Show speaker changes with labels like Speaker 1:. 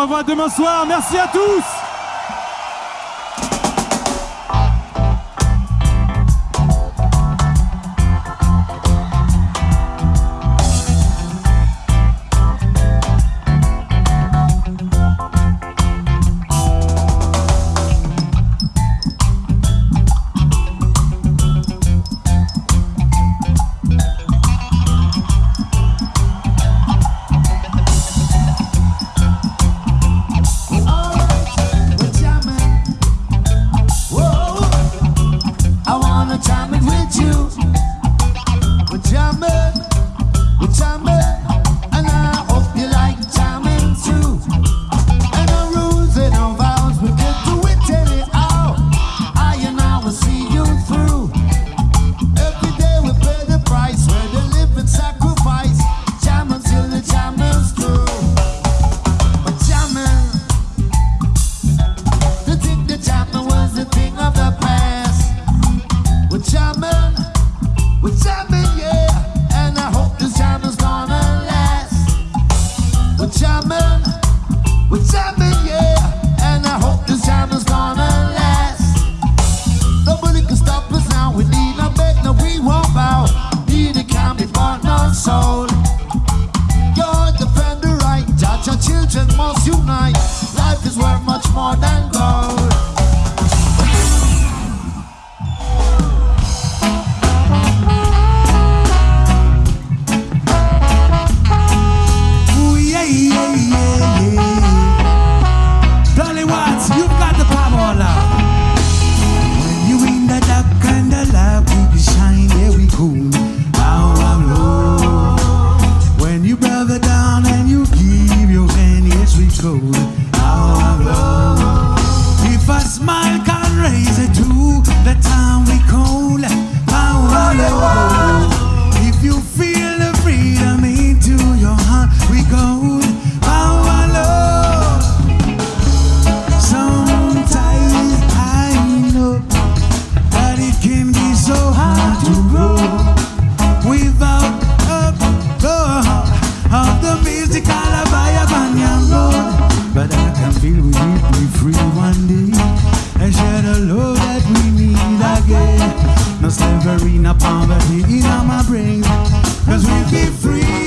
Speaker 1: revoit demain soir. Merci à tous.
Speaker 2: jamais. a smile can raise it to the time we call. suffering a poverty in my brain. Cause we be free.